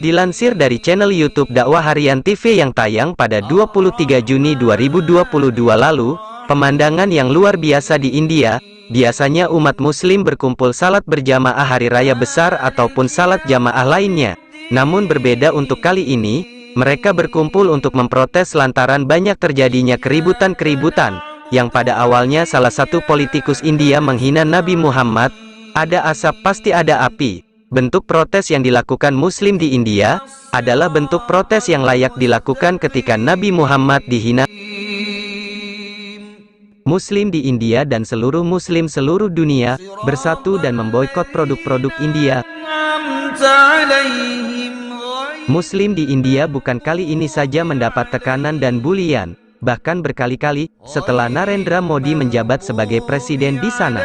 Dilansir dari channel YouTube Dakwah Harian TV yang tayang pada 23 Juni 2022 lalu, pemandangan yang luar biasa di India Biasanya umat muslim berkumpul salat berjamaah hari raya besar ataupun salat jamaah lainnya. Namun berbeda untuk kali ini, mereka berkumpul untuk memprotes lantaran banyak terjadinya keributan-keributan, yang pada awalnya salah satu politikus India menghina Nabi Muhammad, ada asap pasti ada api. Bentuk protes yang dilakukan muslim di India, adalah bentuk protes yang layak dilakukan ketika Nabi Muhammad dihina. Muslim di India dan seluruh Muslim seluruh dunia bersatu dan memboikot produk-produk India. Muslim di India bukan kali ini saja mendapat tekanan dan bulian, bahkan berkali-kali setelah Narendra Modi menjabat sebagai presiden di sana.